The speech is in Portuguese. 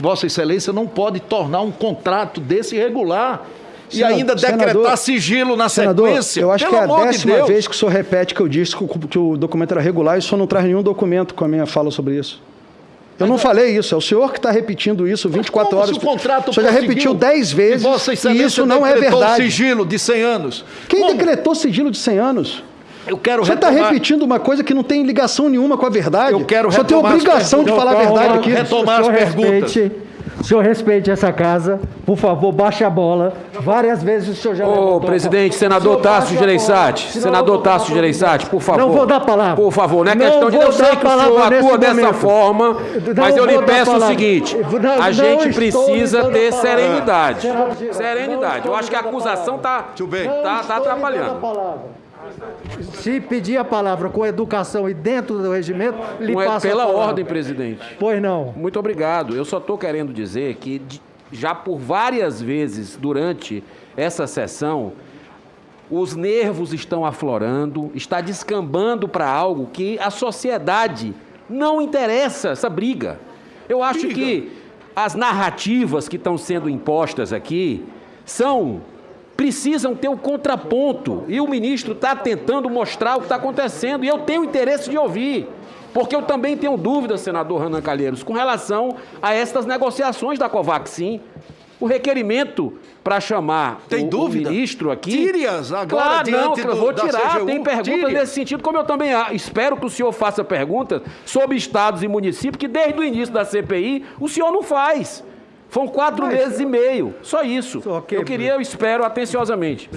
Vossa Excelência não pode tornar um contrato desse irregular. E ainda senador- decretar sigilo na Senador, sequência. eu acho que é a de décima vez que o senhor repete que eu disse que o, documento era regular e o senhor não traz nenhum documento com a minha fala sobre isso. Eu não falei isso, é o senhor que está repetindo isso 24 Como horas. o contrato o senhor já repetiu 10 vezes e e isso não é verdade. sigilo de 100 anos. Quem Como? decretou sigilo de 100 anos? Eu quero senhor está retomar- repetindo uma coisa que não tem ligação nenhuma com a verdade. Eu quero senhor tem retomar as obrigação de perguntas. falar a Então, verdade aqui. retomar as perguntas. respeite, o senhor respeite essa casa, por favor, baixe a bola. Várias vezes o senhor já levantou Ô, a presidente, senador Tasso Gereissati, senador Tasso Gereissati, por favor. Não vou dar palavra. Por favor, não é Não questão de... vou Eu sei dar que o palavra senhor atua dessa momento. forma, Não mas eu lhe peço o seguinte, Não- a gente precisa ter serenidade. Serenidade. Eu acho que a acusação está tá, tá atrapalhando. Se pedir a palavra com educação e dentro do regimento, lhe é passo pela ordem, presidente. Pois não. Muito obrigado. Eu só estou querendo dizer que já por várias vezes durante essa sessão, os nervos estão aflorando, está descambando para algo que a sociedade não interessa essa briga. Eu acho Briga. que as narrativas que estão sendo impostas aqui são precisam ter um contraponto e o ministro está tentando mostrar o que está acontecendo e eu tenho interesse de ouvir. Porque eu também tenho dúvidas, senador Renan Calheiros, com relação a estas negociações da Covaxin. O requerimento para chamar Tem o, o dúvida? ministro aqui. Tire-as agora claro, não, do- vou tirar. CGU, Tem perguntas tire. nesse sentido, como eu também espero que o senhor faça perguntas sobre estados e municípios, que desde o início da CPI o senhor não faz. Foram quatro meses e meio. Só isso. Eu queria, eu espero atenciosamente.